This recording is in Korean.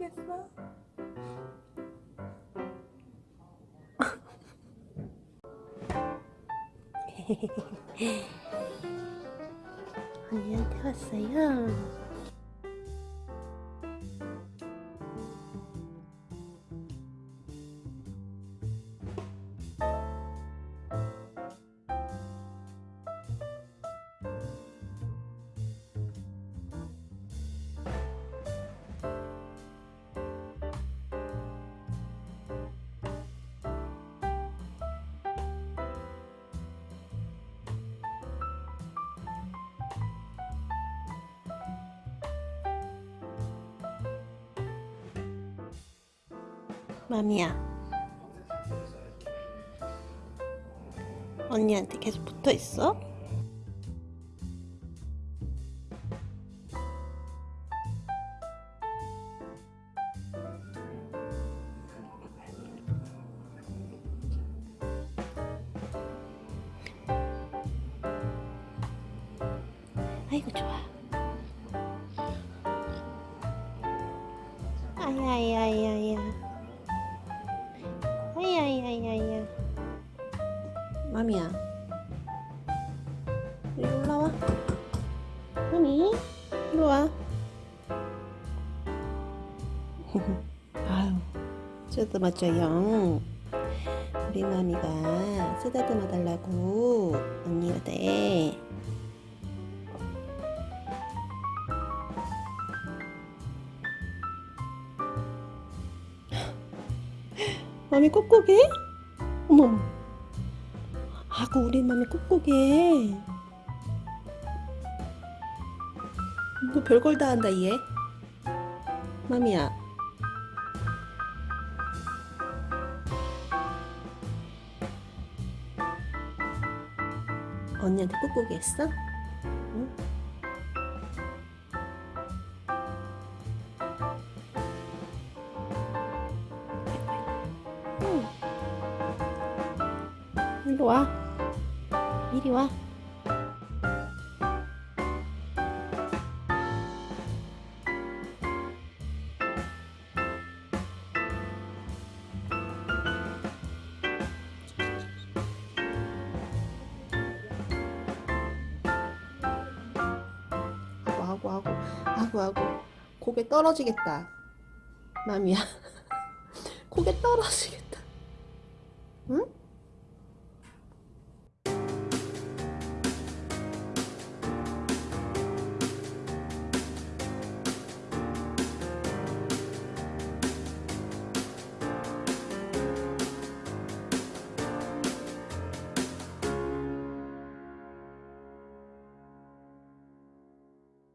했어? 언니한테 왔어요. 맘이야. 언니한테 계속 붙어 있어? 아이고 좋아. 아야야야야. 아야야야야. 맘이야. 이리 올라와. 맘이, 이리 와. 아유, 쓰다듬어 줘요. 우리 맘이가 쓰다듬어 달라고 언니가 돼. 맘이 꾹꾹해? 어머 아구 우리 맘이 꾹꾹해 너 별걸 다 한다 얘 맘이야 언니한테 꾹꾹이 했어? 응. 이리 와. 이리 와. 아구 아구 아구 아구 고개 떨어지겠다. 맘이야. 고개 떨어지겠다. 응?